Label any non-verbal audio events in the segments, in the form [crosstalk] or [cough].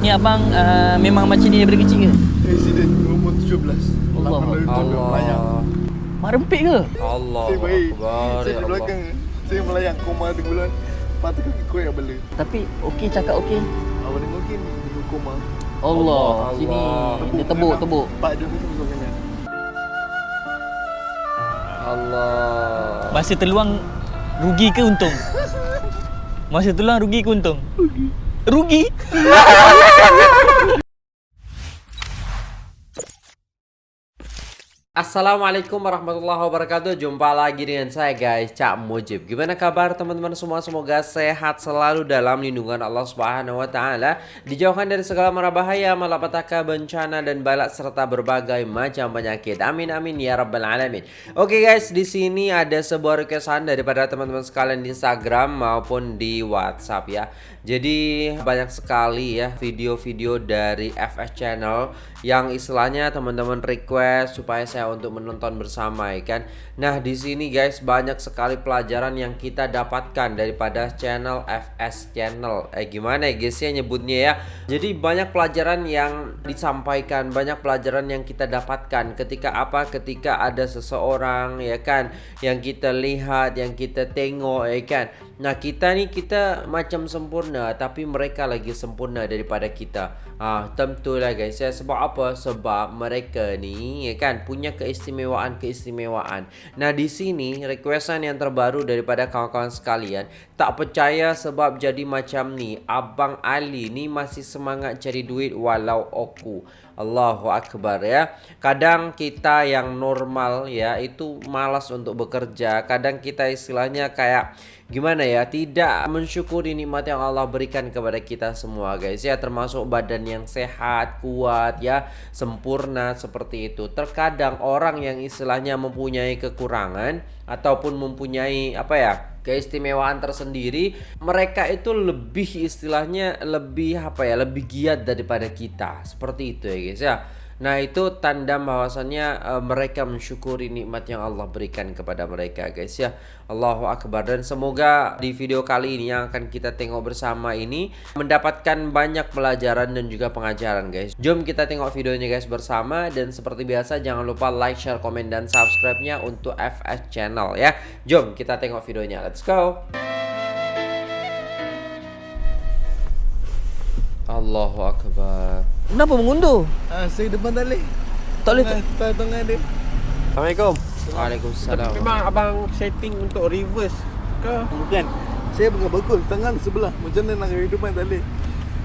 Ni abang uh, memang macam ni daripada kecil ke? Presiden umur 17 Allah. Tu dia melayang Mak rempit ke? Allah Saya baik Akbar, Saya ya di Allah. belakang Saya melayang koma 3 bulan Mata kaki kuat yang bela Tapi okey cakap okey. Awak dengar mungkin Dia koma Allah, Allah, sini Allah. dia tebuk tebuk. Pak dia tu masuk kanan Allah Masa terluang rugi ke untung? [laughs] Masa terluang rugi ke untung? Rugi. Rugi? [laughs] Assalamualaikum warahmatullahi wabarakatuh. Jumpa lagi dengan saya guys Cak Mujib. Gimana kabar teman-teman semua? Semoga sehat selalu dalam lindungan Allah Subhanahu Wa Taala. Dijauhkan dari segala mara bahaya Malapetaka, bencana dan balak Serta berbagai macam penyakit. Amin amin ya rabbal alamin. Oke guys di sini ada sebuah requestan Daripada teman-teman sekalian di Instagram Maupun di Whatsapp ya. Jadi banyak sekali ya Video-video dari FS Channel Yang istilahnya teman-teman request Supaya saya untuk menonton bersama ya kan. Nah, di sini guys banyak sekali pelajaran yang kita dapatkan daripada channel FS Channel. Eh gimana ya guys ya nyebutnya ya. Jadi banyak pelajaran yang disampaikan, banyak pelajaran yang kita dapatkan ketika apa? Ketika ada seseorang ya kan yang kita lihat, yang kita tengok ya kan. Nah, kita nih kita macam sempurna tapi mereka lagi sempurna daripada kita. Ah, tentulah guys ya sebab apa? Sebab mereka ni ya kan punya keistimewaan-keistimewaan. Nah, di sini requestan yang terbaru daripada kawan-kawan sekalian, tak percaya sebab jadi macam ni. Abang Ali ni masih semangat cari duit walau aku. Allahu akbar ya. Kadang kita yang normal ya itu malas untuk bekerja. Kadang kita istilahnya kayak gimana ya tidak mensyukuri nikmat yang Allah berikan kepada kita semua guys ya termasuk badan yang sehat kuat ya sempurna seperti itu terkadang orang yang istilahnya mempunyai kekurangan ataupun mempunyai apa ya keistimewaan tersendiri mereka itu lebih istilahnya lebih apa ya lebih giat daripada kita. Seperti itu ya guys ya Nah itu tanda bahwasannya uh, mereka mensyukuri nikmat yang Allah berikan kepada mereka guys ya. Allahu Akbar. Dan semoga di video kali ini yang akan kita tengok bersama ini mendapatkan banyak pelajaran dan juga pengajaran guys. Jom kita tengok videonya guys bersama. Dan seperti biasa jangan lupa like, share, komen dan subscribe-nya untuk FS Channel ya. Jom kita tengok videonya. Let's go. Allahu Akbar Kenapa mengundur? Ah, Saya depan tak boleh Tak boleh Tengah- dia Assalamualaikum. Waalaikumsalam Memang abang setting untuk reverse ke? Bukan Saya pegang bakul Tangan sebelah Macam mana nak kehidupan tak boleh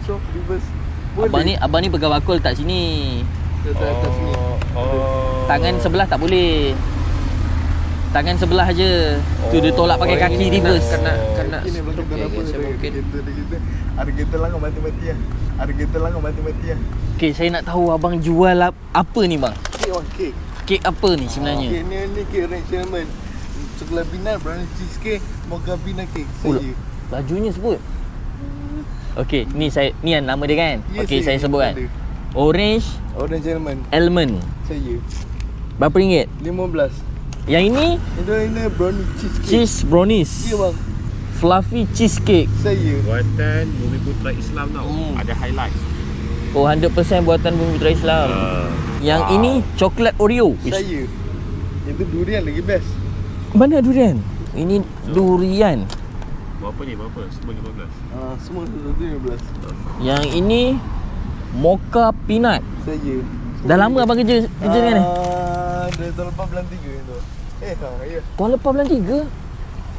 So reverse Boleh Abang ni abang ni pegang bakul tak sini. Atas, atas ni oh. Tangan sebelah tak boleh. Tangan sebelah je. Tu dia tolak pakai Oh, kaki ini reverse. Kena kena stroke kita ya apa ya Ada mungkin kita Ada kita Ada kita lah kau mati-mati lah Ada kita lah kau mati-mati lah Okey, saya nak tahu abang jual ap- apa ni bang? Cake on cake Kek apa ni sebenarnya? Cake ni ni cake range cinnamon Sekolah binat brownie cheesecake Mocha peanut cake Oh, Saja Lajunya sebut. Okey, ni saya ni yang nama dia kan? Ya, Okey, saya saya sebut kan. ada. Orange Orange cinnamon almond. Saya Berapa ringgit? 15 Yang ini ini brownie cheesecake cheese brownies. Ya bang Fluffy cheesecake. Saya Buatan Bumi Putra Islam tau. Hmm. Ada highlight. Oh 100% buatan Bumi Putra Islam. Uh, Yang wow. ini coklat Oreo. Saya Itu durian lagi best Mana durian? Ini durian. berapa ni? Berapa? Semua 15. Ah, Semua satu 15 Yang ini mocha peanut. Saya Dah lama abang kerja kerja dengan ni? Ah, Dari tahun lepas bulan 3 tu Eh ha, ya. Tahun lepas bulan 3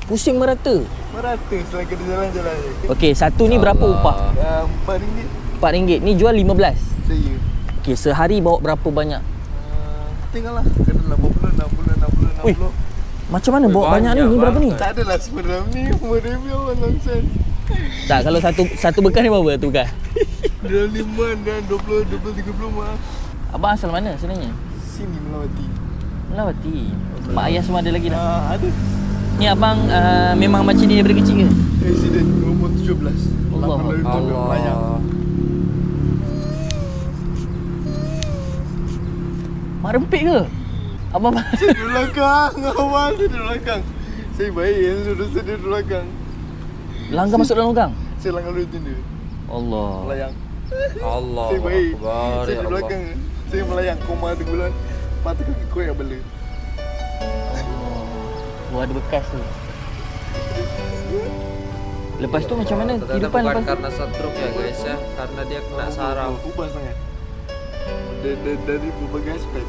Pusing merata. Merata setelah kita jalan-jalan. Ni Okey, satu ni berapa upah? Ah, Empat ringgit. RM4 Ni jual 15 Saya. Okey, sehari bawa berapa banyak? Ah, Tengoklah. Kena 80, 60, 60, 60 Ui. Macam mana bawa banyak, ni? banyak Ni berapa ni? Tak adalah sebenarnya. Ni Umur review apa nonsense. Tak, kalau satu satu bekas ni berapa satu bekas? Dalam lima dan 20, 20, 30 mah. Abang asal mana sebenarnya? Sini Melawati. Melawati Mak ayah semua ada lagi dah Ah, Ada. Ni abang uh, memang macam ni daripada kecil ke? Presiden umur 17 Allah. Melayang Allah. Mak rempit ke? Abang Di belakang [laughs] Awal dia di belakang. Saya baik Yang duduk saya di belakang. Langgar masuk dalam gang? Saya langgar dulu tenda Allah. Melayang. Allah Saya baik. Saya ya di Allah. belakang. Saya melayang koma tu bulan. Mata kaki kau yang bela Oh, ada bekas tu. Lepas tu macam mana Ternyata kehidupan bukan lepas karena stroke ya guys ya Karena dia kena saraf Ubah sangat dari, dari, berbagai aspek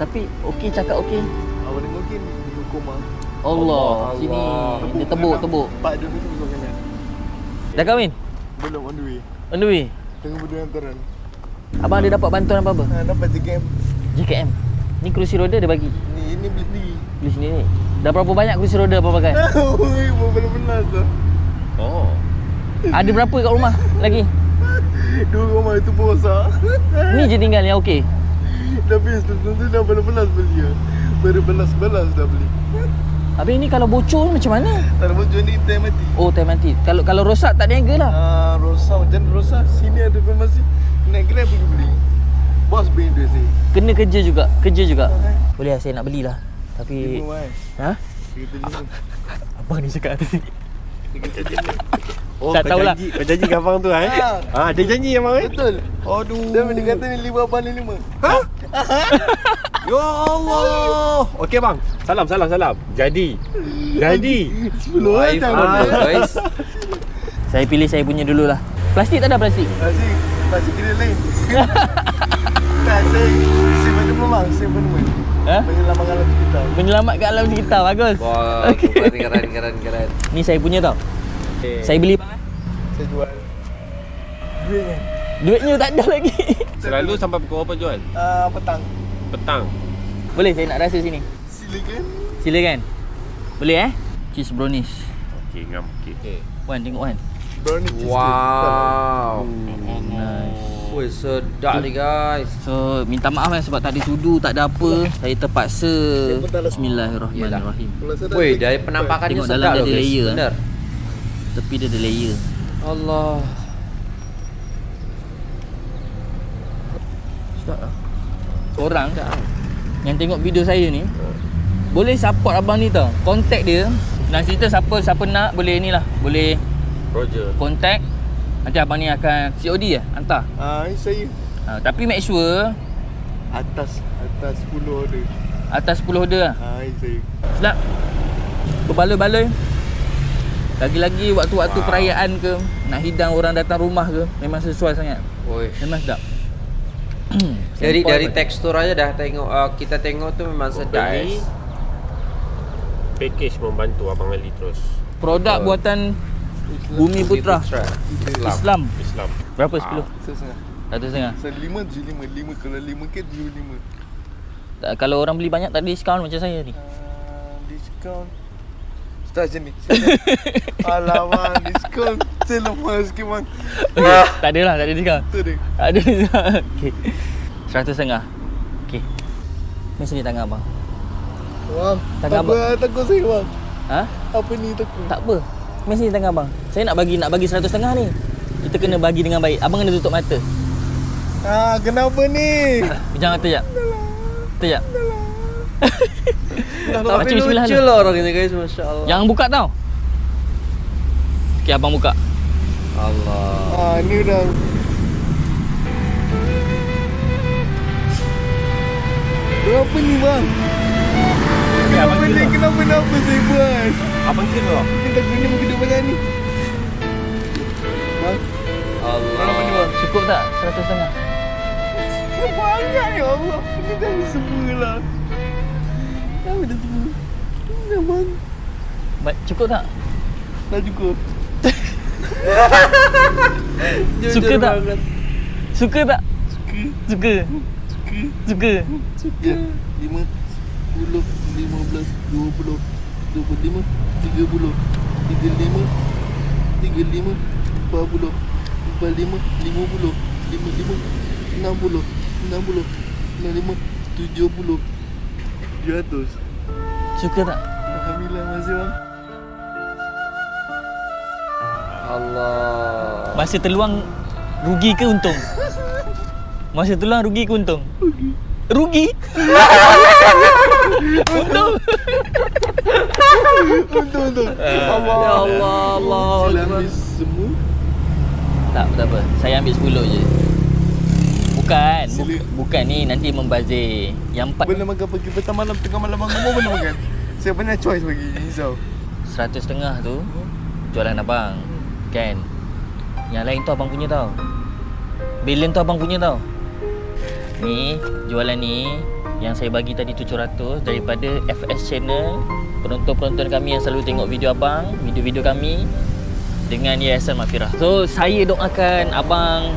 Tapi okey cakap okey. Awal ni mungkin di koma Allah, Allah. sini dia tebuk tebuk. Pak dia tu besar kanan Dah kahwin? Belum on the way On the way. Tengah berdua hantaran Abang ada dapat bantuan apa-apa? ha, Dapat game JKM. Ni kerusi roda dia bagi. Ni ini beli sendiri Beli sendiri. Dah berapa banyak kerusi roda apa pakai? Oi, [laughs] belum benar tu Oh. Ada berapa kat rumah lagi? Dua rumah itu pun rosak Ni je tinggal yang okey. Tapi sebelum tu dah belas-belas beli ya. Berbelas-belas dah beli Habis ni kalau bocor macam mana? Tak ada baju ni time mati Oh, time mati. Kalau kalau rosak tak niaga lah. Ah, rosak macam rosak Sini ada farmasi Naik grab pergi beli Bos beli duit saya Kena kerja juga. Kerja juga. Boleh lah saya nak belilah. Tapi kan ha? Abang [laughs] ni cakap lima Oh, Tak tahulah. janji, kau janji abang tu eh? Ah. Ah, dia janji abang eh? Betul Aduh. Dia dia kata ni lima abang ni lima [laughs] Ya Allah. Okey bang. Salam salam salam. Jadi. Jadi. Sepuluh lah iPhone jangan loh, guys Saya pilih saya punya dululah. Plastik tak ada plastik? Masih Masih kira lain Tak saya Simpan dulu bang Simpan dulu Ha? Menyelamatkan alam sekitar Menyelamatkan alam sekitar. Bagus. Wah [laughs] keren keren keren keren Ni saya punya tau. Saya beli bang. eh. Saya jual Duitnya Duitnya tak ada lagi. [laughs] Selalu sampai pukul berapa jual? Ah, Petang Petang. Boleh saya nak rasa sini. Silakan Silakan. Boleh eh? Cheese brownies. Okey, ngam. Okey. Wan tengok Wan. Brownie cheesecake Wow Nice. Wih sedap ni guys So minta maaf eh sebab tak ada sudu, tak ada apa. Saya terpaksa. tak Bismillahirrahmanirrahim. Take- dari penampakannya Tengok dalam sedap dia loh ada guys layer, eh. Bener Tepi dia ada layer. Allah Sedap lah. Korang yang tengok video saya ni boleh support abang ni tau. Contact dia. Dan cerita siapa siapa nak boleh ni lah. Boleh Roger. contact. Nanti abang ni akan COD ya hantar. Ah, ini saya Ha, tapi make sure atas atas 10 order. atas 10 order lah. Ah, ini saya. Sedap. Berbaloi-baloi. Lagi-lagi waktu-waktu Wow. perayaan ke nak hidang orang datang rumah ke memang sesuai sangat. Wih Memang sedap. [clears throat] Dari Simple dari tekstur aja dah tengok uh, kita tengok tu memang sedap Beli. guys. Package membantu abang Ali terus. Produk Betul. buatan Bumi Putra Islam. Islam. Islam. Berapa 10? Saya setengah. Satu setengah. Saya 5 je 5. 5 kalau 5 ke 75. Tak, kalau orang beli banyak tak ada diskaun macam saya ni. Ah, diskaun. Start macam ni. [laughs] Alamak, diskaun. Saya lemah sikit bang. Okay. tak ada lah, tak ada diskaun. Tu dia. Tak ada diskaun. Okey. Seratus setengah. Okey. Ni sini tangan abang. Bang, Tangan apa takut saya bang? Ha? Apa ni takut? Tak apa. Mari sini tangan abang. Saya nak bagi nak bagi seratus setengah ni. Kita kena bagi dengan baik. Abang kena tutup mata. Ah, kenapa ni? Pejam mata jap. Jap. Tapi Baca bismillah lucu dulu. lah orang ini guys, masya Allah. Jangan buka tau. Okey, abang buka. Allah. Ah, ni dah. Berapa ni bang? Kenapa ni? Kenapa kenapa saya buat? Abang kira tak? Kita guna ni. Bang, berapa ni Allah. bang? Cukup tak seratus setengah? Banyak ya Allah. Ini dah semua lah. Dah dah semua. Dah bang. Baik, cukup tak? Dah cukup. [laughs] Jujur Suka tak? banget. Suka tak? Suka. Suka. Suka. Suka. Ya. Lima. Sepuluh. Lima belas. Dua puluh. Dua puluh lima. Tiga puluh. Tiga lima. Tiga lima. Empat puluh. Empat lima. Lima puluh. Lima lima. Enam puluh. Enam puluh. Enam lima. Tujuh puluh. Tujuh ratus. Suka tak? Alhamdulillah masih bang. Allah. Masa terluang rugi ke untung? Masa terluang rugi ke untung? Rugi. Untung. Untung untung. Ya Allah, Allah. Sila ambil semua. Tak, tak apa. Saya ambil 10 je. Bukan, bu- Sila. bukan ni nanti membazir. Yang empat Boleh makan pagi petang malam tengah malam bangun pun boleh makan. Saya banyak choice bagi risau. seratus setengah tu jualan abang. Kan? Yang lain tu abang punya tau. Bilion tu abang punya tau. Ni, jualan ni yang saya bagi tadi 700 daripada FS channel penonton-penonton kami yang selalu tengok video abang, video-video kami dengan Yayasan Mafirah. So, saya doakan abang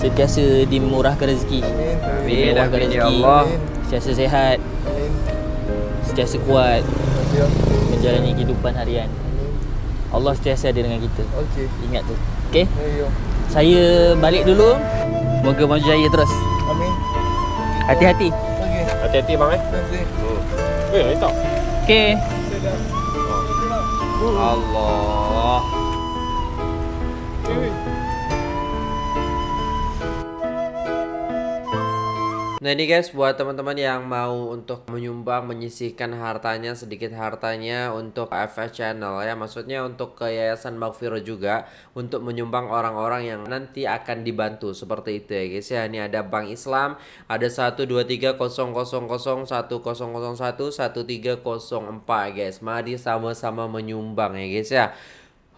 sentiasa dimurahkan rezeki. Amin. Amin, Dimurahkan amin, ya rezeki. Allah. Sentiasa sehat, Amin. sentiasa kuat kasih. menjalani kehidupan harian. Amin. Allah sentiasa ada dengan kita. Okey. Ingat tu. Okey? Ayo. Saya balik dulu. Moga maju jaya terus. Hati-hati. Okey. Hati-hati bang eh. Nanti. Eh, lain tak? Okey. Allah. Nah ini guys buat teman-teman yang mau untuk menyumbang menyisihkan hartanya sedikit hartanya untuk FS channel ya. Maksudnya untuk ke Yayasan Maghfirah juga untuk menyumbang orang-orang yang nanti akan dibantu. Seperti itu ya guys ya. Ini ada Bank Islam ada 123 000 1001 1304 guys. Mari sama-sama menyumbang ya guys ya.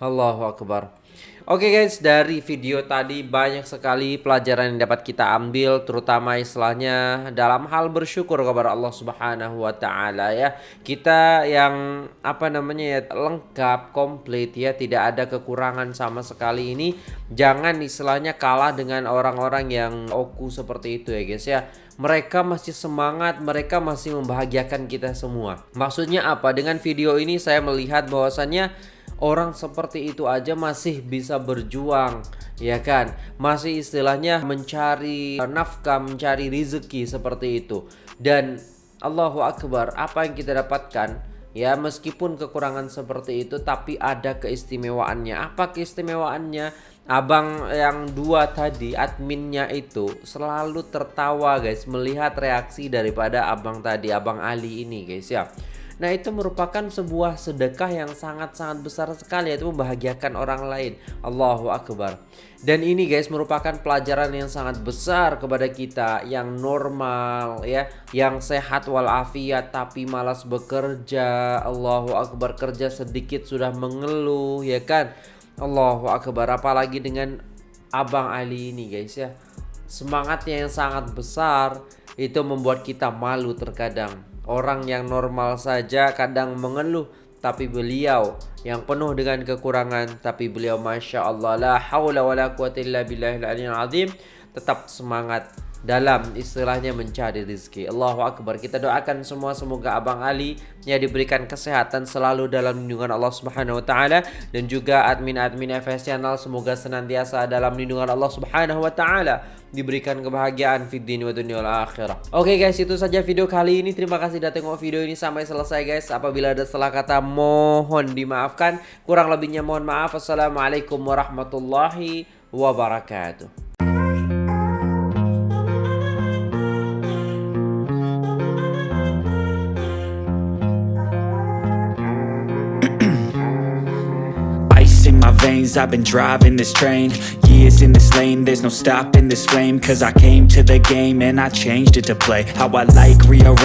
Allahu Akbar Oke guys, dari video tadi banyak sekali pelajaran yang dapat kita ambil terutama istilahnya dalam hal bersyukur kepada Allah Subhanahu wa taala ya. Kita yang apa namanya ya lengkap, komplit ya, tidak ada kekurangan sama sekali ini. Jangan istilahnya kalah dengan orang-orang yang oku seperti itu ya guys ya. Mereka masih semangat, mereka masih membahagiakan kita semua. Maksudnya apa? Dengan video ini saya melihat bahwasannya orang seperti itu aja masih bisa berjuang ya kan? Masih istilahnya mencari nafkah mencari rezeki seperti itu. Dan Allahu Akbar apa yang kita dapatkan? Ya meskipun kekurangan seperti itu tapi ada keistimewaannya. Apa keistimewaannya? Abang yang dua tadi adminnya itu selalu tertawa guys melihat reaksi daripada abang tadi abang Ali ini guys ya Nah itu merupakan sebuah sedekah yang sangat-sangat besar sekali yaitu membahagiakan orang lain. Allahu Akbar. Dan ini guys merupakan pelajaran yang sangat besar kepada kita yang normal ya, yang sehat walafiat tapi malas bekerja. Allahu Akbar kerja sedikit sudah mengeluh ya kan. Allahu Akbar apalagi dengan Abang Ali ini guys ya. Semangatnya yang sangat besar itu membuat kita malu terkadang. Orang yang normal saja kadang mengeluh tapi beliau yang penuh dengan kekurangan tapi beliau masya Allah la haula wala quwata illa billahil aliyyil azim tetap semangat dalam istilahnya mencari rezeki. Allahu akbar. Kita doakan semua semoga Abang Ali ya diberikan kesehatan selalu dalam lindungan Allah Subhanahu wa taala dan juga admin-admin FS Channel semoga senantiasa dalam lindungan Allah Subhanahu wa taala diberikan kebahagiaan fid dini wa dunya wal akhirah. Oke guys, itu saja video kali ini. Terima kasih sudah tengok video ini sampai selesai guys. Apabila ada salah kata mohon dimaafkan. Kurang lebihnya mohon maaf. Assalamualaikum warahmatullahi wabarakatuh. Veins, I've been driving this train. Years in this lane, there's no stopping this flame. Cause I came to the game and I changed it to play. How I like, rearrange